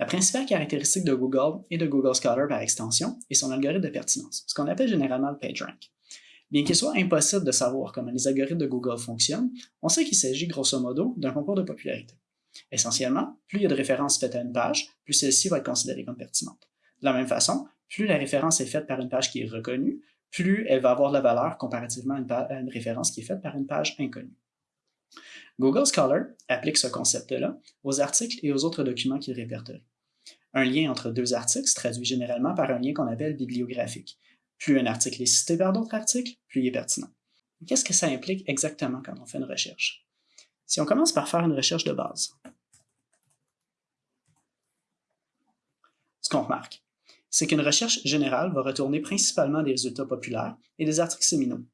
La principale caractéristique de Google et de Google Scholar par extension est son algorithme de pertinence, ce qu'on appelle généralement le PageRank. Bien qu'il soit impossible de savoir comment les algorithmes de Google fonctionnent, on sait qu'il s'agit grosso modo d'un concours de popularité. Essentiellement, plus il y a de références faites à une page, plus celle-ci va être considérée comme pertinente. De la même façon, plus la référence est faite par une page qui est reconnue, plus elle va avoir de la valeur comparativement à une, référence qui est faite par une page inconnue. Google Scholar applique ce concept-là aux articles et aux autres documents qu'il répertorie. Un lien entre deux articles se traduit généralement par un lien qu'on appelle bibliographique. Plus un article est cité par d'autres articles, plus il est pertinent. Qu'est-ce que ça implique exactement quand on fait une recherche? Si on commence par faire une recherche de base, ce qu'on remarque, c'est qu'une recherche générale va retourner principalement des résultats populaires et des articles séminaux.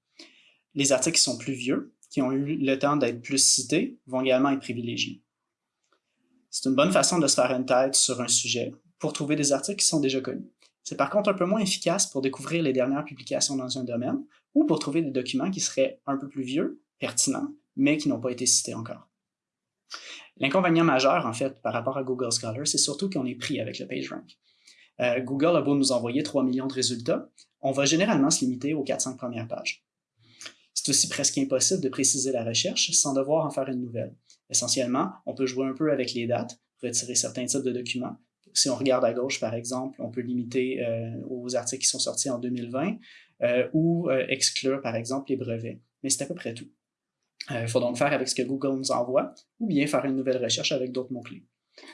Les articles qui sont plus vieux, qui ont eu le temps d'être plus cités, vont également être privilégiés. C'est une bonne façon de se faire une tête sur un sujet pour trouver des articles qui sont déjà connus. C'est par contre un peu moins efficace pour découvrir les dernières publications dans un domaine ou pour trouver des documents qui seraient un peu plus vieux, pertinents, mais qui n'ont pas été cités encore. L'inconvénient majeur, en fait, par rapport à Google Scholar, c'est surtout qu'on est pris avec le PageRank. Euh, Google a beau nous envoyer 3 millions de résultats, on va généralement se limiter aux 4-5 premières pages. C'est aussi presque impossible de préciser la recherche sans devoir en faire une nouvelle. Essentiellement, on peut jouer un peu avec les dates, retirer certains types de documents. Si on regarde à gauche, par exemple, on peut limiter euh, aux articles qui sont sortis en 2020 euh, ou exclure, par exemple, les brevets. Mais c'est à peu près tout. Il faut donc faire avec ce que Google nous envoie ou bien faire une nouvelle recherche avec d'autres mots-clés.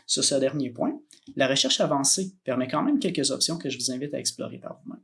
Sur ce dernier point, la recherche avancée permet quand même quelques options que je vous invite à explorer par vous-même.